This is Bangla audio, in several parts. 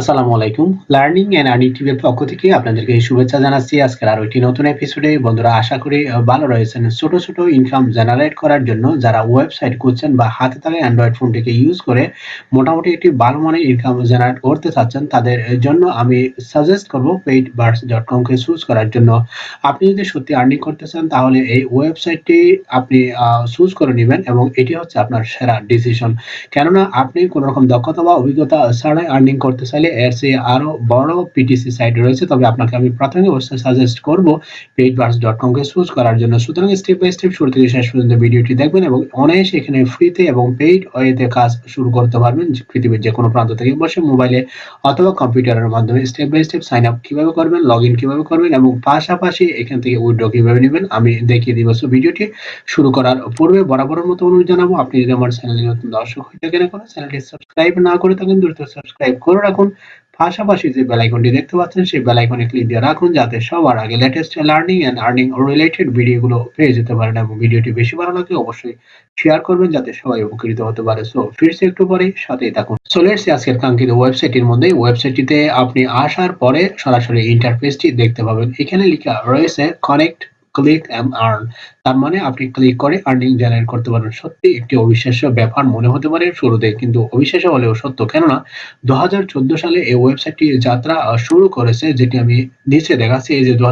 আসসালামু আলাইকুম। লার্নিং এন্ড আর্নিং টিভির পক্ষ থেকে আপনাদেরকে শুভেচ্ছা জানাচ্ছি। আজকের আরও একটি নতুন এপিসোডে বন্ধুরা আশা করি ভালো রয়েছেন। ছোট ছোট ইনকাম জেনারেট করার জন্য যারা ওয়েবসাইট করছেন বা হাতে থাকা অ্যান্ড্রয়েড ফোনটিকে ইউজ করে মোটামুটি একটি ভালো মানের ইনকাম জেনারেট করতে চাচ্ছেন, তাদের জন্য আমি সাজেস্ট করব পেইড বার্স ডট কমকে চুজ করার জন্য। আপনি যদি সত্যি আর্নিং করতে চান, তাহলে এই ওয়েবসাইটটি আপনি চুজ করে নেবেন এবং এটি হচ্ছে আপনার সেরা ডিসিশন কেননা আপনি কোনো রকম দক্ষতা বা অভিজ্ঞতা ছাড়াই আর্নিং করতে চাইলে এর চেয়ে আরও বড় পিটিসি সাইট রয়েছে, তবে আপনাকে আমি প্রাথমিক অবস্থায় সাজেস্ট করব পেইডবার্স ডট কমকে চুজ করার জন্য। সুতরাং স্টেপ বাই স্টেপ শুরু থেকে শেষ পর্যন্ত ভিডিওটি দেখবেন এবং অনায়াসে এখানে ফ্রিতে এবং পেইড ওয়েতে কাজ শুরু করতে পারবেন পৃথিবীর যে কোনো প্রান্ত থেকে বসে মোবাইলে অথবা কম্পিউটারের মাধ্যমে। Step by step sign up কীভাবে করবেন লগ ইন কীভাবে করবেন এবং পাশাপাশি এখান থেকে উইড্রো কীভাবে নেবেন, আমি দেখিয়ে দিব। ভিডিওটি শুরু করার পূর্বে বরাবরের মতো অনুরোধ জানাব, আপনি যদি আমার চ্যানেলে নতুন দর্শক হয়ে থাকেন এখন চ্যানেলটি সাবস্ক্রাইব না করে থাকেন, দ্রুত সাবস্ক্রাইব করে রাখুন। পাশাপাশি যে বেল আইকনটি দেখতে পাচ্ছেন, সেই বেল আইকনে ক্লিক দিয়ে রাখুন যাতে সবার আগে latest learning and earning related ভিডিওগুলো পেয়ে যেতে পারেন এবং ভিডিওটি বেশি ভালো লাগলে অবশ্যই শেয়ার করবেন যাতে সবাই উপকৃত হতে পারে। সো ফিরছে একটু পরে, সাথেই থাকুন। চলে এসেছি আজকের কাঙ্ক্ষিত ওয়েবসাইটের মধ্যে ওয়েবসাইটটিতে আপনি আসার পরে সরাসরি ইন্টারফেসটি দেখতে পাবেন। এখানে লেখা রয়েছে কানেক্ট ক্লিক এন্ড আর্ন তার মানে আপনি ক্লিক করে আর্নিং জেনারেট করতে পারবেন। সত্যি একটি অবিশ্বাস্য ব্যাপার মনে হতে পারে শুরুতে, কিন্তু অবিশ্বাস্য হলেও সত্য। কেননা দু সালে এই ওয়েবসাইটটি যাত্রা শুরু করেছে, যেটি আমি নিচে দেখাচ্ছি। এই যে দু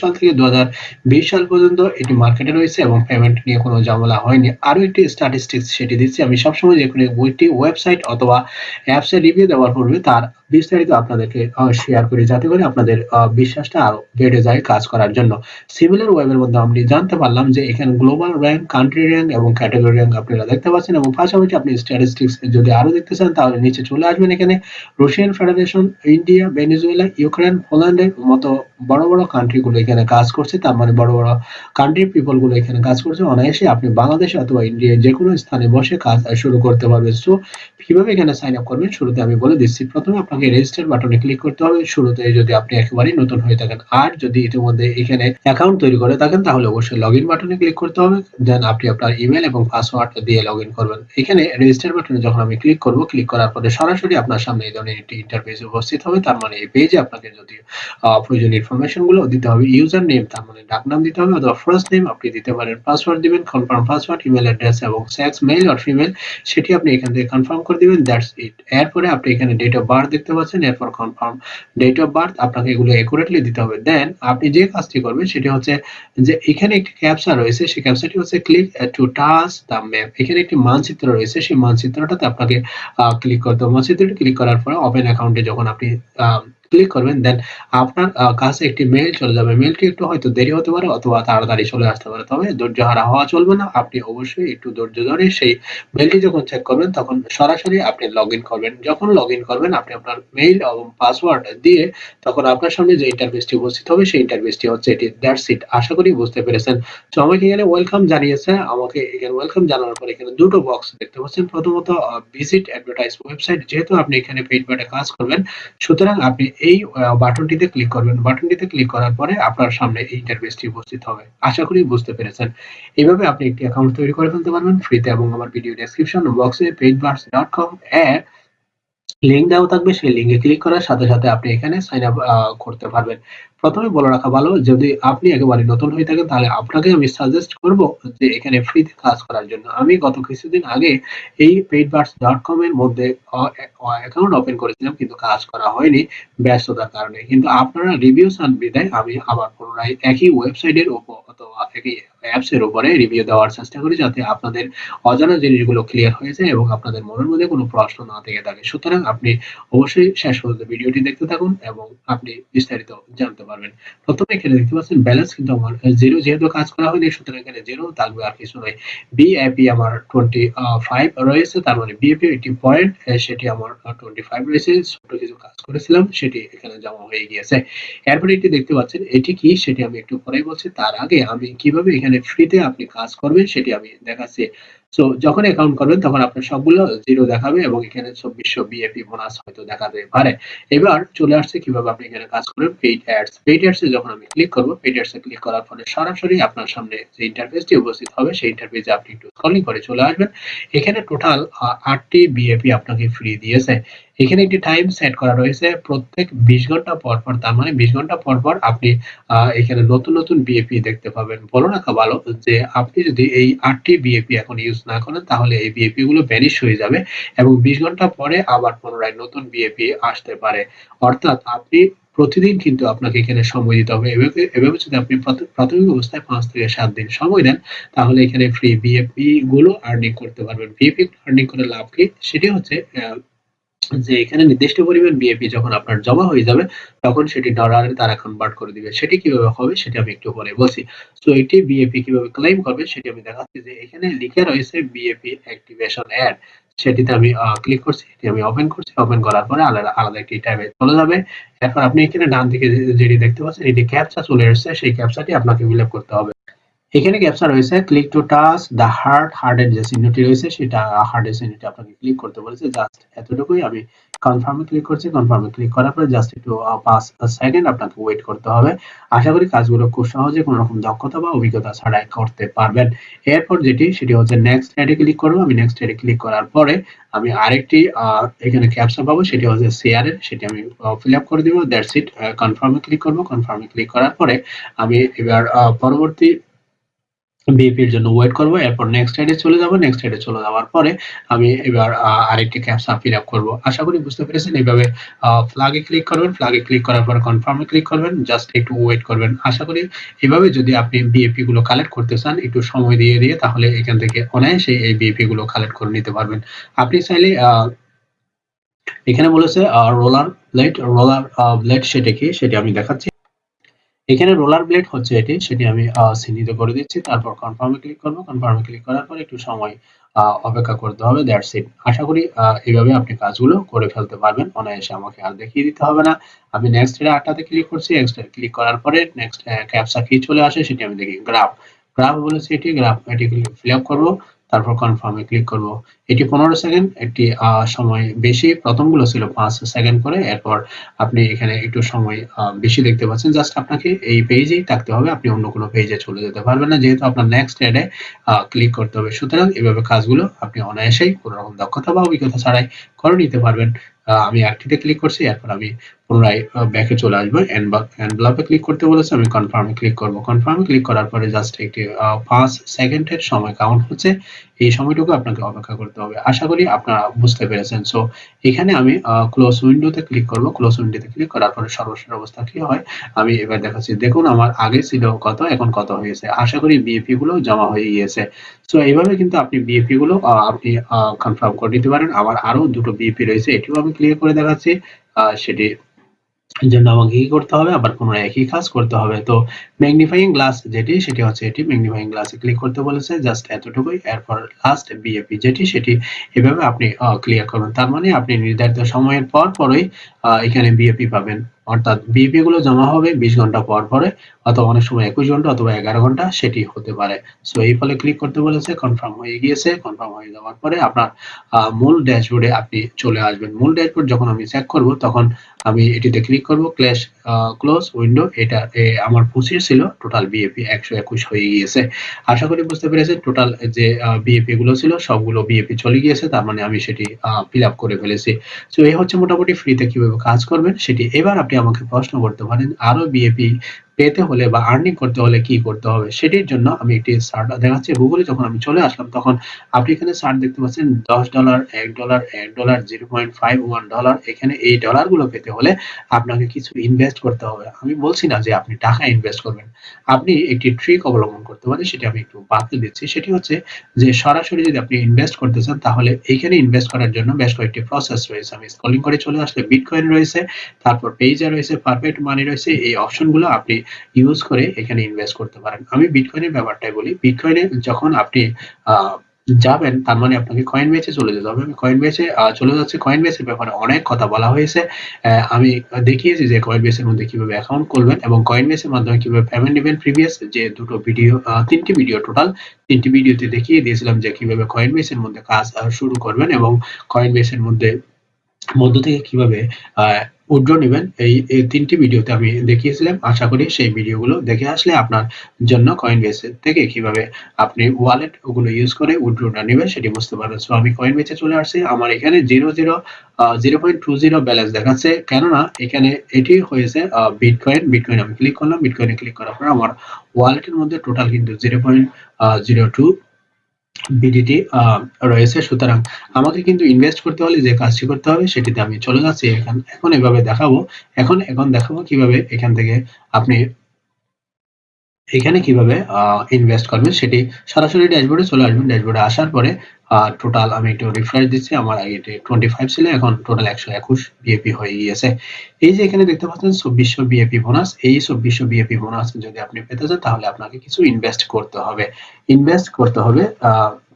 সাল থেকে দু সাল পর্যন্ত এটি মার্কেটে রয়েছে এবং পেমেন্ট নিয়ে কোনো ঝামেলা হয়নি। আরও একটি স্ট্যাটিস্টিক্স সেটি দিচ্ছি। আমি সবসময় যে কোনো একটি ওয়েবসাইট অথবা অ্যাপসের রিভিউ দেওয়ার পূর্বে তার বিস্তারিত আপনাদেরকে শেয়ার করি, যাতে করে আপনাদের বিশ্বাসটা আরও বেড়ে যায় কাজ করার জন্য। সিমিলার ওয়েবের মধ্যে আপনি জানতে পারলাম যে এখানে গ্লোবাল র্যাঙ্ক কান্ট্রি র্যাঙ্ক এবং ক্যাটাগরি র্যাঙ্ক আপনারা দেখতে পাচ্ছেন এবং পাশাপাশি আপনি স্ট্যাটিস্টিক্স যদি আরও দেখতে চান, তাহলে নিচে চলে আসবেন এখানে। Russian Federation India Venezuela Ukraine পোল্যান্ডের মতো বড় বড় কান্ট্রি গুলো এখানে কাজ করছে। তার মানে বড় বড় কান্ট্রি পিপলগুলো এখানে কাজ করছে। অনায়াসে আপনি বাংলাদেশ অথবা ইন্ডিয়ার যে কোনো স্থানে বসে কাজ শুরু করতে পারবেন সো কীভাবে এখানে সাইন আপ করবেন? শুরুতে আমি বলে দিচ্ছি। প্রথমে আপনাকে রেজিস্টার বাটনে ক্লিক করতে হবে। শুরুতে যদি আপনি একেবারেই নতুন হয়ে থাকেন, আর যদি ইতিমধ্যে এখানে অ্যাকাউন্ট তৈরি করে থাকেন, তাহলে অবশ্যই লগ ইন বাটনে ক্লিক করতে হবে। দেন আপনি আপনার ইমেল এবং পাসওয়ার্ড দিয়ে লগ ইন করবেন। এখানে রেজিস্টার বাটনে যখন আমি ক্লিক করব ক্লিক করার পরে সরাসরি আপনার সামনে এই ধরনের একটি ইন্টারফেস উপস্থিত হবে। তার মানে এই পেজে আপনাকে যদি প্রয়োজনীয় ইনফরমেশনগুলো দিতে হবে ইউজার নেম তার মানে ডাকনাম দিতে হবে অথবা ফার্স্ট নেম আপনি দিতে পারেন। পাসওয়ার্ড দিবেন কনফার্ম পাসওয়ার্ড ইমেল অ্যাড্রেস এবং সেক্স মেল আর ফিমেল সেটি আপনি এখান থেকে কনফার্ম করে দিবেন দ্যাটস ইট এরপরে আপনি এখানে ডেট অফ বার্থ দেখতে পাচ্ছেন, এরপর কনফার্ম ডেট অফ বার্থ আপনাকে এগুলো একুরেটলি দিতে হবে। দেন আপনি যে কাজটি করবেন, সেটি হচ্ছে যে এখানে একটি ক্যাপচা রয়েছে, সেই ক্যাপচাটি হচ্ছে click to touch the map এখানে একটি মানচিত্র রয়েছে, সেই মানচিত্রটাতে আপনাকে ক্লিক করতে হবে। মানচিত্রটি ক্লিক করার পরে ওপেন অ্যাকাউন্টে যখন আপনি ক্লিক করবেন দেন আপনার কাছে একটি মেইল চলে যাবে। মেইলটি একটু হয়তো দেরি হতে পারে অথবা তাড়াতাড়ি চলে আসতে পারে, তবে ধৈর্য হারা হওয়া চলবে না। আপনি অবশ্যই একটু ধৈর্য ধরে সেই মেইলটি যখন চেক করবেন, তখন সরাসরি আপনি লগ ইন করবেন। যখন লগ ইন করবেন, আপনি আপনার মেইল এবং পাসওয়ার্ড দিয়ে তখন আপনার সামনে যে ইন্টারফেসটি উপস্থিত হবে, সেই ইন্টারফেসটি হচ্ছে এটি। দ্যাটস ইট আশা করি বুঝতে পেরেছেন। তো আমাকে এখানে ওয়েলকাম জানিয়েছে। আমাকে এখানে ওয়েলকাম জানানোর পর এখানে দুটো বক্স দেখতে পাচ্ছেন। প্রথমত ভিজিট অ্যাডভার্টাইজ ওয়েবসাইট যেহেতু আপনি এখানে পেইড কাজ করবেন, সুতরাং আপনি এই বাটনটিতে ক্লিক করবেন। বাটনটিতে ক্লিক করার পরে আপনার সামনে এই ইন্টারফেসটি উপস্থিত হবে। আশা করি বুঝতে পেরেছেন। এইভাবে আপনি একটি অ্যাকাউন্ট তৈরি করে ফেলতে পারবেন ফ্রিতে এবং আমার ভিডিও ডেসক্রিপশন বক্সে পেইডবার্স ডট কম এর লিঙ্ক দেওয়া থাকবে, সেই লিঙ্কে ক্লিক করার সাথে সাথে আপনি এখানে সাইন আপ করতে পারবেন। প্রথমে বলে রাখা ভালো, যদি আপনি একেবারে নতুন হয়ে থাকেন, তাহলে আপনাকে আমি সাজেস্ট করব যে এখানে ফ্রিতে কাজ করার জন্য। আমি গত কিছুদিন আগে এই পেইডবার্স ডট কম এর মধ্যে অ্যাকাউন্ট ওপেন করেছিলাম, কিন্তু কাজ করা হয়নি ব্যস্ততার কারণে। কিন্তু আপনারা রিভিউ চান বিদায়, আমি আবার পুনরায় একই ওয়েবসাইটের উপর অথবা একই অ্যাপস এর উপরে রিভিউ দেওয়ার চেষ্টা করি, যাতে আপনাদের অজানা জিনিসগুলো ক্লিয়ার হয়ে যায় এবং আপনাদের মনের মধ্যে কোনো প্রশ্ন না থেকে থাকে। সুতরাং আপনি অবশ্যই শেষ পর্যন্ত ভিডিওটি দেখতে থাকুন এবং আপনি বিস্তারিত জানতে পারবেন। প্রথমে এখানে দেখতে পাচ্ছেন ব্যালেন্স কিন্তু আমার জিরো যেহেতু কাজ করা হয়নি, সুতরাং এখানে জিরো থাকবে আর কিছু নয়। বিএপি আমার টোয়েন্টি ফাইভ রয়েছে, তার মানে বিএপি একটি পয়েন্ট সেটি আমার টোয়েন্টি ফাইভ রয়েছে। ছোট কিছু কাজ করেছিলাম, সেটি এখানে জমা হয়ে গিয়েছে। এরপরে এটি দেখতে পাচ্ছেন, এটি কি সেটি আমি একটু পরেই বলছি। তার আগে আমি কীভাবে এখানে ফ্রিতে আপনি কাজ করবেন সেটি আমি দেখাচ্ছি। সো যখন অ্যাকাউন্ট করবেন, তখন আপনার সবগুলো জিরো দেখাবে এবং এখানে চব্বিশশো বিএপি বোনাস হয়তো দেখাতে পারে। এবার চলে আসছে কীভাবে আপনি এখানে কাজ করবেন পেইড অ্যাডস পেইড অ্যাডসে যখন আমি ক্লিক করব পেইড অ্যাডসে ক্লিক করার ফলে সরাসরি আপনার সামনে যে ইন্টারফেসটি উপস্থিত হবে, সেই ইন্টারফেসে আপনি একটু স্ক্রলিং করে চলে আসবেন। এখানে টোটাল আটটি বিএপি আপনাকে ফ্রি দিয়েছে। এখানে একটি টাইম সেট করা রয়েছে প্রত্যেক ২০ ঘণ্টা পর, পর তার মানে ২০ ঘণ্টা পর, পর আপনি এখানে নতুন, নতুন বিএপি দেখতে পাবেন। বলে রাখা ভালো যে আপনি যদি এই ৮ টি বিএপি এখন ইউজ না করেন তাহলে এই বিএপি গুলো ভ্যানিশ হয়ে যাবে এবং ২০ ঘণ্টা পরে আবার পুনরায় নতুন বিএপি আসতে পারে। অর্থাৎ আপনি প্রতিদিন কিন্তু আপনাকে এখানে সময় দিতে হবে। এভাবে যদি আপনি প্রাথমিক অবস্থায় পাঁচ থেকে সাত দিন সময় দেন তাহলে এখানে ফ্রি বিএপি গুলো আর্নিং করতে পারবেন। বিএপি আর্নিং করে লাভ কি? সেটি হচ্ছে যে এখানে নির্দিষ্ট পরিমাণ বিএপি যখন আপনার জমা হয়ে যাবে তখন সেটি ডলারে তারা কনভার্ট করে দিবে। সেটি কীভাবে হবে সেটি আমি একটু পরে বলছি। সো এটি বিএপি কীভাবে ক্লেইম করবে সেটি আমি দেখাচ্ছি যে এখানে লিখে রয়েছে বিএপি অ্যাক্টিভেশন এড সেটিতে আমি ক্লিক করছি। এটি আমি ওপেন করছি। ওপেন করার পরে আলাদা, আলাদা একটি ট্যাবে চলে যাবে। এরপর আপনি এখানে ডান দিকে যেটি দেখতে পাচ্ছেন এটি ক্যাপচা চলে এসেছে সেই ক্যাপচাটি আপনাকে ফিল করতে হবে। এখানে ক্যাপচা রয়েছে? Click to touch the heart হার্টের যে চিহ্নটি রয়েছে, সেটা হার্টের চিহ্নটি আপনাকে ক্লিক করতে বলেছে। জাস্ট এতটুকুই আমি কনফার্ম ক্লিক করছি। কনফার্ম ক্লিক করার পরে জাস্ট একটু ৫ সেকেন্ড আপনাকে ওয়েট করতে হবে। আশা করি কাজগুলো খুব সহজে, কোনো রকম দক্ষতা বা অভিজ্ঞতা ছাড়াই করতে পারবেন। এরপর যেটি, সেটি হচ্ছে নেক্সট অ্যাডে ক্লিক করব। আমি নেক্সট অ্যাডে ক্লিক করার পরে আমি আরেকটি এখানে ক্যাপচা পাবো। সেটি হচ্ছে শেয়ার এর। সেটি আমি ফিল আপ করে দেবো। দ্যাটস ইট কনফার্ম ক্লিক করব। কনফার্ম ক্লিক করার পরে আমি এবার পরবর্তী বিপির জন্য ওয়েট করব, এরপর নেক্সট সাইডে চলে যাব নেক্সট সাইডে চলে যাওয়ার পরে আমি এবার আরেকটি ক্যাপচা ফিল আপ করব। আশা করি বুঝতে পেরেছেন, এইভাবে ফ্ল্যাগে ক্লিক করবেন ফ্ল্যাগে ক্লিক করার পর কনফার্মে ক্লিক করবেন জাস্ট একটু ওয়েট করবেন। আশা করি এভাবে যদি আপনি বিএপি গুলো কালেক্ট করতে চান, একটু সময় দিয়ে দিয়ে তাহলে এখান থেকে অনায়াসে এই বিএপি গুলো কালেক্ট করে নিতে পারবেন। আপনি চাইলে এখানে বলেছে রোলার ব্লেড রোলার ব্লেড সেটা কি, সেটা আমি দেখাচ্ছি। এখানে রোলার ব্লেড হচ্ছে এটি, সেটি আমি চিহ্নিত করে দিচ্ছি। তারপর কনফার্মে ক্লিক করব। কনফার্মে ক্লিক করার পর একটু সময় অপেক্ষা করতে হবে দ্যাটস ইট আশা করি এইভাবে আপনি কাজগুলো করে ফেলতে পারবেন। অনায়াসে আমাকে আর দেখিয়ে দিতে হবে না। আমি নেক্সট এর আটটাতে ক্লিক করছি। নেক্সট ক্লিক করার পরে নেক্সট ক্যাপসা কি চলে আসে, সেটি আমি দেখি। গ্রাফ গ্রাফ বলেছি এটি। গ্রাফ এটি ফিল আপ করব। তারপর কনফার্মে ক্লিক করব। এটি পনেরো সেকেন্ড একটি সময় বেশি। প্রথমগুলো ছিল পাঁচ সেকেন্ড করে। এরপর আপনি এখানে একটু সময় বেশি দেখতে পাচ্ছেন। জাস্ট আপনাকে এই পেজেই থাকতে হবে। আপনি অন্য কোনো পেজে চলে যেতে পারবেন না। যেহেতু আপনার নেক্সট অ্যাডে ক্লিক করতে হবে। সুতরাং এভাবে কাজগুলো আপনি অনায়াসেই কোনো রকম দক্ষতা বা অভিজ্ঞতা ছাড়াই করে নিতে পারবেন। আমি একটিতে ক্লিক করছি। এরপর আমি পুনরায় ব্যাকে চলে আসব এনভেলপে ক্লিক করতে বলেছে, আমি কনফার্মে ক্লিক করব। কনফার্মে ক্লিক করার পরে জাস্ট একটি পাঁচ সেকেন্ডের সময় কাউন্ট হচ্ছে, এই সময়টুকু আপনাকে অপেক্ষা করতে হবে। আশা করি আপনারা বুঝতে পেরেছেন। সো এখানে আমি ক্লোজ উইন্ডোতে ক্লিক করব। ক্লোজ উইন্ডোতে ক্লিক করার পরে সর্বশেষ অবস্থা কি হয়? আমি এবার দেখাচ্ছি। দেখুন, আমার আগে ছিল কত, এখন কত হয়েছে? আশা করি বিএপি গুলো জমা হয়ে গিয়েছে। সো এইভাবে কিন্তু আপনি বিএপি গুলো আপনি কনফার্ম করে নিতে পারেন। আমার আরও দুটো বিএপি রয়েছে, এটিও আমি ক্লিয়ার করে দেখাচ্ছি। সেটি জন্য আমাকে কি করতে হবে? আবার পুনরায় একই কাজ করতে হবে। তো ম্যাগনিফাইং গ্লাস যেটি, সেটি হচ্ছে এটি। ম্যাগনিফাইং গ্লাসে ক্লিক করতে বলেছে জাস্ট এতটুকুই। এরপর লাস্ট বিএপি যেটি, সেটি এভাবে আপনি ক্লিয়ার করবেন তার মানে আপনি নির্ধারিত সময়ের পর পরই এখানে বিএপি পাবেন। অর্থাৎ বিএপি গুলো জমা হবে বিশ ঘণ্টা পর পরে, অথবা অনেক সময় একুশ ঘণ্টা অথবা এগারো ঘণ্টা, সেটি হতে পারে। সো এই ফলে ক্লিক করতে বলেছে কনফার্ম হয়ে গিয়েছে কনফার্ম হয়ে যাওয়ার পরে আপনার মূল ড্যাশবোর্ডে আপনি চলে আসবেন। মূল ড্যাশবোর্ড যখন আমি চেক করব, তখন আমি এটিতে ক্লিক করব ক্ল্যাশ ক্লোজ উইন্ডো এটা আমার পঁচিশ ছিল টোটাল বিএপি একশো একুশ হয়ে গিয়েছে। আশা করি বুঝতে পেরেছেন টোটাল যে বিএপি গুলো ছিল, সবগুলো বিএপি চলে গিয়েছে, তার মানে আমি সেটি ফিল আপ করে ফেলেছি। তো এই হচ্ছে মোটামুটি ফ্রিতে কীভাবে কাজ করবেন, সেটি এবার আপনি আমাকে প্রশ্ন করতে পারেন। আরও বিএপি পেতে হলে বা আর্নিং করতে হলে কি করতে হবে? সেটির জন্য আমি একটি সার্ট দেখাচ্ছি। গুগলে যখন আমি চলে আসলাম, তখন আপনি এখানে সার্ট দেখতে পাচ্ছেন, দশ ডলার এক ডলার এক dollar zero point five one dollar এখানে এই ডলারগুলো পেতে হলে আপনাকে কিছু ইনভেস্ট করতে হবে। আমি বলছি না যে আপনি টাকা ইনভেস্ট করবেন। আপনি একটি ট্রিক অবলম্বন করতে পারেন, সেটি আমি একটু বাতিল দিচ্ছি। সেটি হচ্ছে যে, সরাসরি যদি আপনি ইনভেস্ট করতে চান, তাহলে এইখানে ইনভেস্ট করার জন্য বেশ কয়েকটি প্রসেস রয়েছে। আমি স্কলিং করে চলে আসলে বিটকয়েন রয়েছে, তারপর পেজা রয়েছে পারফেক্ট মানি রয়েছে, এই অপশনগুলো আপনি ইউজ করে এখানে ইনভেস্ট করতে পারেন। আমি বিটকয়েনের ব্যাপারটাই বলি। বিটকয়েনে যখন আপনি যাবেন, তার মানে আপনাকে কয়েন বেচে চলে যেতে হবে। আমি কয়েন বেচে চলে যাচ্ছে কয়েন বেচের ব্যাপারে অনেক কথা বলা হয়েছে। আমি দেখিয়েছি যে কয়েন বেচের মধ্যে কীভাবে অ্যাকাউন্ট করবেন এবং কয়েন বেচের মাধ্যমে কীভাবে পেমেন্ট নেবেন। প্রিভিয়াস যে দুটো ভিডিও তিনটি ভিডিও টোটাল তিনটি ভিডিওতে দেখিয়ে দিয়েছিলাম যে কীভাবে কয়েন বেচের মধ্যে কাজ শুরু করবেন এবং কয়েন বেচের মধ্যে, মধ্য থেকে কীভাবে উইথড্র নিবেন। এই তিনটি ভিডিওতে আমি দেখিয়েছিলাম। আশা করি সেই ভিডিওগুলো দেখে আসলে আপনার জন্য কয়েনবেস থেকে কীভাবে আপনি ওয়ালেট ওগুলো ইউজ করে উইথড্রটা নেবেন সেটি বুঝতে পারবেন। সো আমি কয়েনবেসে চলে আসছি। আমার এখানে zero zero zero point two zero balance দেখাচ্ছে। কেননা এখানে এটি হয়েছে বিটকয়েন বিটকয়েন আমি ক্লিক করলাম। বিটকয়েনে ক্লিক করার পর আমার ওয়ালেটের মধ্যে টোটাল কিন্তু zero point zero two BDT রয়েছে। সুতরাং আমাকে কিন্তু ইনভেস্ট করতে হলে যে কাজটি করতে হবে সেটিতে আমি চলে যাচ্ছি। এখন এখন এভাবে দেখাবো। এখন এখন দেখাবো কীভাবে এখান থেকে আপনি এখানে কীভাবে ইনভেস্ট করবেন সেটি সরাসরি ড্যাশবোর্ডে চলে আসবেন। ড্যাশবোর্ডে আসার পরে টোটাল আমি একটু রিফ্রেশ দিচ্ছি। আমার এটি টোয়েন্টি ফাইভ ছিল, এখন টোটাল একশো একুশ বিএপি হয়ে গিয়েছে। এই যে এখানে দেখতে পাচ্ছেন, চব্বিশশো বিএপি বোনাস এই চব্বিশশো বিএপি বোনাস যদি আপনি পেতে চান, তাহলে আপনাকে কিছু ইনভেস্ট করতে হবে। ইনভেস্ট করতে হবে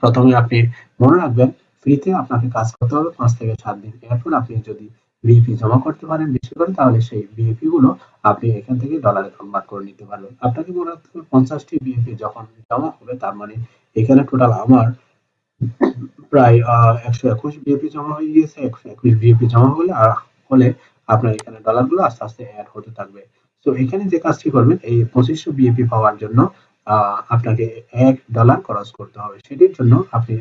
প্রথমে আপনি মনে রাখবেন ফ্রিতে আপনাকে কাজ করতে হবে। পাঁচ থেকে সাত দিন এরপর আপনি যদি বিএপি জমা করতে পারেন বেশি করে, তাহলে সেই বিএপি গুলো আপনি এখান থেকে ডলারে কনভার্ট করে নিতে পারবেন। আপনাকে মনে রাখতে হবে পঞ্চাশটি বিএপি যখন জমা হবে, তার মানে এখানে টোটাল আমার প্রায় একশো একুশ বিএপি জমা হয়ে গিয়েছে। একশো একুশ বিএপি জমা হলে আর হলে আপনার এখানে ডলারগুলো আস্তে আস্তে অ্যাড হতে থাকবে। তো এখানে যে কাজটি করবেন, এই পঁচিশশো বিএপি পাওয়ার জন্য আপনাকে এক ডলার খরচ করতে হবে। সেটির জন্য আপনি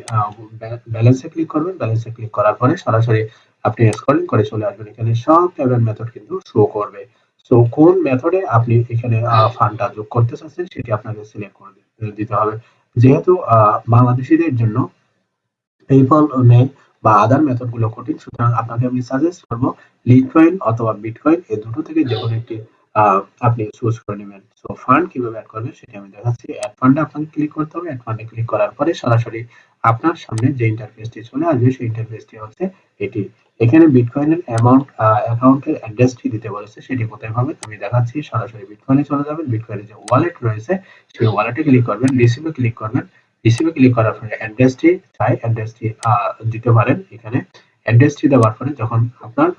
ব্যালেন্সে ক্লিক করবেন। ব্যালেন্সে ক্লিক করার পরে সরাসরি আপনি স্ক্রলিং করে চলে আসবেন। এখানে সব পেমেন্ট মেথড কিন্তু শো করবে। সো কোন মেথডে আপনি এখানে ফান্ডটা যোগ করতে চাচ্ছেন, সেটি আপনাকে সিলেক্ট করে দিতে হবে। যেহেতু বাংলাদেশিদের জন্য পেপল নেই বা আদার মেথডগুলো কঠিন, সুতরাং আপনাকে আমি সাজেস্ট করব লিটকয়েন অথবা বিটকয়েন এই দুটো থেকে যে কোনো একটি আপনি চুজ করে নেবেন। সো ফান্ড কীভাবে অ্যাড করবেন সেটি আমি দেখাচ্ছি। অ্যাড ফান্ডে আপনাকে ক্লিক করতে হবে। অ্যাড ফান্ডে ক্লিক করার পরে সরাসরি আপনার সামনে যে ইন্টারফেসটি চলে আসবে, সেই ইন্টারফেসটি হচ্ছে এটি। এখানে বিটকয়েনের অ্যামাউন্ট অ্যাকাউন্টের অ্যাড্রেসটি দিতে বলেছে, সেটি কোথায় পাবেন? আমি দেখাচ্ছি, সরাসরি বিটকয়েনে চলে যাবেন। বিটকয়েনের যে ওয়ালেট রয়েছে, সেই ওয়ালেটে ক্লিক করবেন রিসিভে ক্লিক করবেন। রিসিভে ক্লিক করার পরে অ্যাড্রেসটি চাই অ্যাড্রেসটি দিতে পারেন এখানে। অ্যাড্রেসটি দেওয়ার পরে যখন আপনার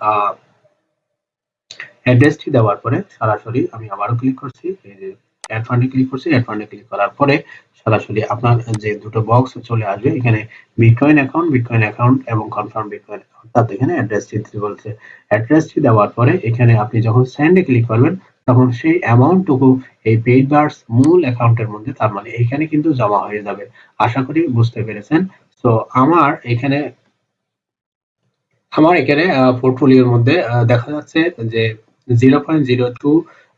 অ্যাড্রেসটি দেওয়ার পরে সরাসরি আমি আবারও ক্লিক করছি, এই যে অ্যাড ফান্ডে ক্লিক করছি অ্যাড ফান্ডে ক্লিক করার পরে সরাসরি আপনার যে দুটো বক্স চলে আসবে, এখানে বিটকয়েন অ্যাকাউন্ট বিটকয়েন অ্যাকাউন্ট এবং কনফার্ম বিটকয়েন অর্থাৎ এখানে অ্যাড্রেসটি দিতে বলছে। অ্যাড্রেসটি দেওয়ার পরে এখানে আপনি যখন সেন্ডে ক্লিক করবেন, তখন সেই অ্যামাউন্টটুকু এই পেইড বার্স মূল অ্যাকাউন্টের মধ্যে, তার মানে এখানে কিন্তু জমা হয়ে যাবে। আশা করি বুঝতে পেরেছেন। তো আমার এখানে আমার এখানে পোর্টফোলিওর মধ্যে দেখা যাচ্ছে যে zero point zero two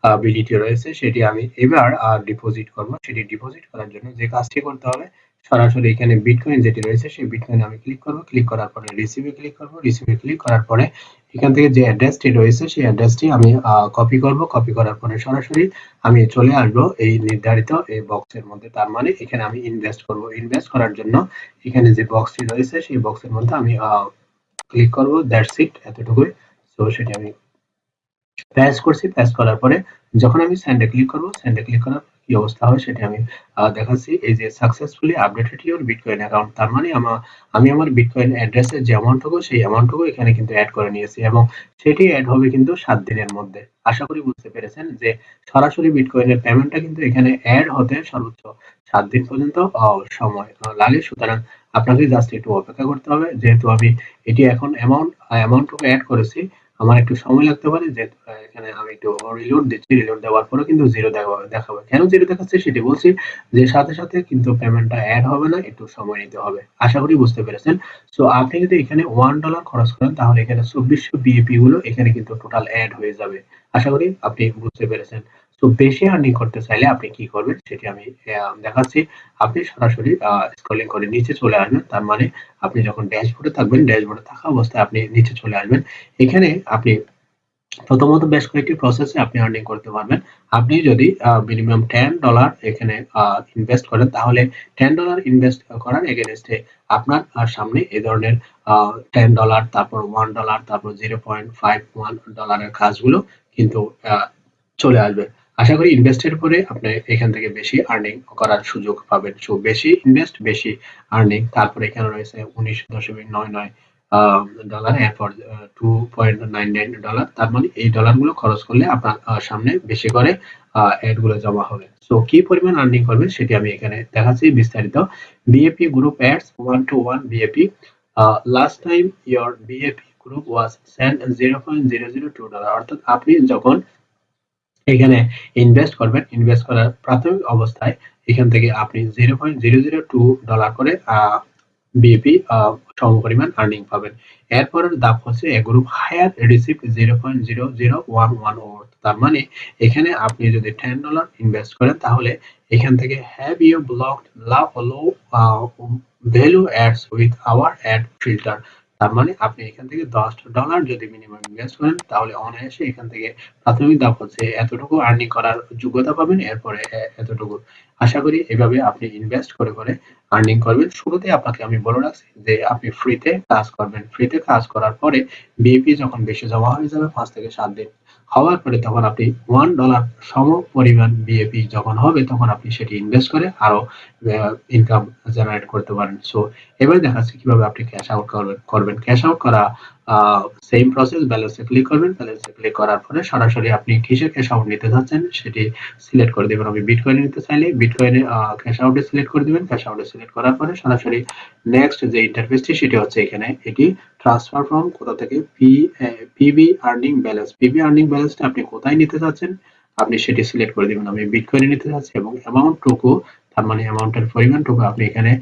BDT রয়েছে, সেটি আমি এবার ডিপোজিট করব। সেটি ডিপোজিট করার জন্য যে কাজটি করতে হবে, সরাসরি এখানে বিটকয়েন যেটি রয়েছে, সেই বিটকয়েন আমি ক্লিক করব। ক্লিক করার পরে রিসিভে ক্লিক করব। রিসিভে ক্লিক করার পরে এখান থেকে যে অ্যাড্রেসটি রয়েছে, সেই অ্যাড্রেসটি আমি কপি করব। কপি করার পরে সরাসরি আমি চলে আসব এই নির্ধারিত এই বক্সের মধ্যে। তার মানে এখানে আমি ইনভেস্ট করব। ইনভেস্ট করার জন্য এখানে যে বক্সটি রয়েছে, সেই বক্সের মধ্যে আমি ক্লিক করব। দ্যাটস ইট এতটুকুই। সো সেটি আমি প্রেস করছি প্রেস করার পরে যখন আমি সেন্ডে ক্লিক করব সেন্ডে ক্লিক করার কি অবস্থা হয় সেটা আমি দেখাচ্ছি। এই যে successfully updated your Bitcoin account তার মানে আমার আমি আমার বিটকয়েন অ্যাড্রেসের যে অ্যামাউন্টটুকু সেই অ্যামাউন্টটুকু এখানে কিন্তু অ্যাড করে নিয়েছি এবং সেটি অ্যাড হবে কিন্তু সাত দিনের মধ্যে। আশা করি বুঝতে পেরেছেন যে সরাসরি বিটকয়েনের পেমেন্টটা কিন্তু এখানে অ্যাড হতে সর্বোচ্চ সাত দিন পর্যন্ত সময় লাগে। সুতরাং আপনাকে জাস্ট একটু অপেক্ষা করতে হবে। যেহেতু আমি এটি এখন অ্যামাউন্ট অ্যামাউন্টটুকু অ্যাড করেছি আমার একটু সময় লাগতে পারে যে এখানে আমি একটু রিলোড দিচ্ছি রিলোড দেওয়ার পরে কিন্তু জিরো দেখাবে। কেন জিরো দেখাচ্ছে সেটি বলছি যে, সাথে সাথে কিন্তু পেমেন্টটা অ্যাড হবে না, একটু সময় নিতে হবে। আশা করি বুঝতে পেরেছেন। সো আপনি যদি এখানে ওয়ান ডলার খরচ করেন, তাহলে এখানে চব্বিশশো বিএপি গুলো এখানে কিন্তু টোটাল অ্যাড হয়ে যাবে। আশা করি আপনি বুঝতে পেরেছেন। তো বেশি আর্নিং করতে চাইলে আপনি কি করবেন সেটি আমি দেখাচ্ছি। আপনি সরাসরি স্ক্রলিং করে নিচে চলে আসবেন। তার মানে আপনি যখন ড্যাশবোর্ডে থাকবেন ড্যাশবোর্ডে থাকা অবস্থায় আপনি নিচে চলে আসবেন। এখানে আপনি প্রথমত বেশ কয়েকটি প্রসেসে আপনি আর্নিং করতে পারবেন। আপনি যদি মিনিমাম টেন ডলার এখানে ইনভেস্ট করেন, তাহলে টেন ডলার ইনভেস্ট করার এগেনস্টে আপনার সামনে এই ধরনের টেন ডলার তারপর ওয়ান ডলার তারপর জিরো পয়েন্ট ফাইভ ওয়ান ডলারের কাজগুলো কিন্তু চলে আসবে। আশা করি ইনভেস্টের পরে আপনি এখান থেকে বেশি আর্নিং করার সুযোগ পাবেন। সো বেশি ইনভেস্ট বেশি আর্নিং তারপরে এখানে রয়েছে উনিশ দশমিক নয় নয় ডলার এরপর two point nine nine dollar তার মানে এই ডলারগুলো খরচ করলে আপনার সামনে বেশি করে অ্যাডগুলো জমা হবে। সো কি পরিমাণ আর্নিং করবে সেটি আমি এখানে দেখাচ্ছি বিস্তারিত। BAP group ads one two one BAP last time your BAP group was sent 0.002 dollar অর্থাৎ আপনি যখন এখানে ইনভেস্ট করবেন ইনভেস্ট করার প্রাথমিক অবস্থায় এখান থেকে আপনি zero point zero zero two dollar করে বিএপি সমপরিমাণ আর্নিং পাবেন। এরপরের ধাপ হচ্ছে a group higher receive zero point zero zero one one তার মানে এখানে আপনি যদি টেন ডলার ইনভেস্ট করেন, তাহলে এখান থেকে have you block love low value ads with our ad filter তার মানে আপনি এখান থেকে দশ ডলার যদি মিনিমাম ইনভেস্ট করেন, তাহলে অনায়াসে এখান থেকে প্রাথমিক ধাপ হচ্ছে এতটুকু আর্নিং করার যোগ্যতা পাবেন, এরপরে এতটুকু। আশা করি এভাবে আপনি ইনভেস্ট করে করে আর্নিং করবেন। শুরুতে আপনাকে আমি বলে রাখছি যে আপনি ফ্রিতে কাজ করবেন। ফ্রিতে কাজ করার পরে বিএপি যখন বেশি জমা হয়ে যাবে, পাঁচ থেকে সাত দিন। হওয়ার পরে তখন আপনি ওয়ান ডলার সম পরিমাণ বিএপি যখন হবে, তখন আপনি সেটি ইনভেস্ট করে আরও ইনকাম জেনারেট করতে পারেন। সো এবার যাচ্ছে কীভাবে আপনি ক্যাশ আউট করবেন। করবেন ক্যাশ আউট করা সেম প্রসেস ব্যালেন্সে ক্লিক করবেন ব্যালেন্সে ক্লিক করার পরে সরাসরি আপনি কিসের ক্যাশ আউট নিতে চাচ্ছেন সেটি সিলেক্ট করে দেবেন। আমি বিটকয়েন নিতে চাইলে বিটকয়েনে ক্যাশ আউটে সিলেক্ট করে দিবেন। ক্যাশ আউটে সিলেক্ট করার পরে সরাসরি নেক্সট যে ইন্টারফেসটি সেটি হচ্ছে এখানে এটি ট্রান্সফার ফ্রম কোথা থেকে? P PB earning balance PB earning ব্যালেন্সটা আপনি কোথায় নিতে চাচ্ছেন আপনি সেটি সিলেক্ট করে দিবেন। আমি বিটকয়েনে নিতে চাচ্ছি এবং অ্যামাউন্টটুকু তার মানে অ্যামাউন্টের পরিমাণটুকু আপনি এখানে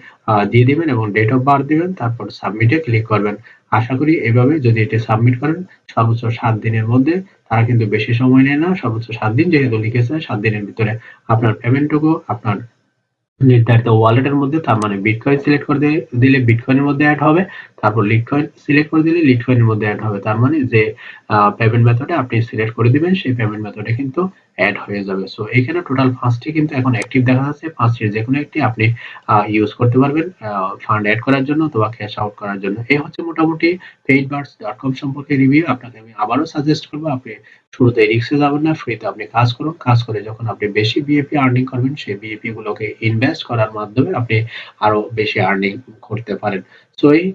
দিয়ে দিবেন এবং ডেট অফ বার্থ দিবেন। তারপর সাবমিটে ক্লিক করবেন। আশা করি এভাবে যদি এটি সাবমিট করেন, সর্বোচ্চ সাত দিনের মধ্যে তারা কিন্তু বেশি সময় নেয় না। সর্বোচ্চ সাত দিন যেহেতু লিখেছে সাত দিনের ভিতরে আপনার পেমেন্টটুকু আপনার নির্ধারিত ওয়ালেটের মধ্যে, তার মানে বিটকয়েন সিলেক্ট করে দিলে বিটকয়েনের মধ্যে অ্যাড হবে, তারপর লিটকয়েন সিলেক্ট করে দিলে লিটকয়েনের মধ্যে অ্যাড হবে। তার মানে যে পেমেন্ট মেথডে আপনি সিলেক্ট করে দিবেন, সেই পেমেন্ট মেথডে কিন্তু অ্যাড হয়ে যাবে। সো এখানে টোটাল পাঁচটি কিন্তু এখন অ্যাক্টিভ দেখা যাচ্ছে। পাঁচটির যে কোনো একটি আপনি ইউজ করতে পারবেন ফান্ড অ্যাড করার জন্য অথবা ক্যাশ আউট করার জন্য। এই হচ্ছে মোটামুটি পেইডবার্ডস ডট কম সম্পর্কে রিভিউ আপনাকে আমি আবারও সাজেস্ট করব, আপনি শুরুতে রিক্সে যাবেন না ফ্রিতে আপনি কাজ করুন। কাজ করে যখন আপনি বেশি বিএপি আর্নিং করবেন, সেই বিএপি গুলোকে ইনভেস্ট করার মাধ্যমে আপনি আরও বেশি আর্নিং করতে পারেন। সো এই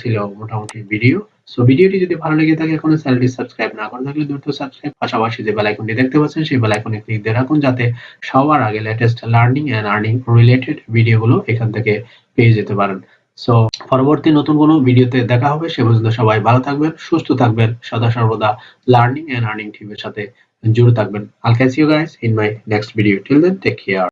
ছিল মোটামুটি ভিডিও সো ভিডিওটি যদি ভালো লেগে থাকে, এখনও চ্যানেলটি সাবস্ক্রাইব না করে থাকলে দ্রুত সাবস্ক্রাইব পাশাপাশি যে বেল আইকনটি দেখতে পাচ্ছেন, সেই বেল আইকনে ক্লিক দিয়ে রাখুন, যাতে সবার আগে latest learning and earning related ভিডিওগুলো এখান থেকে পেয়ে যেতে পারেন। সো পরবর্তী নতুন কোনো ভিডিওতে দেখা হবে। সে পর্যন্ত সবাই ভালো থাকবেন, সুস্থ থাকবেন, সদা সর্বদা লার্নিং এন্ড আর্নিং টিমের সাথে জুড়ে থাকবেন। I'll catch you guys in my next video till then take care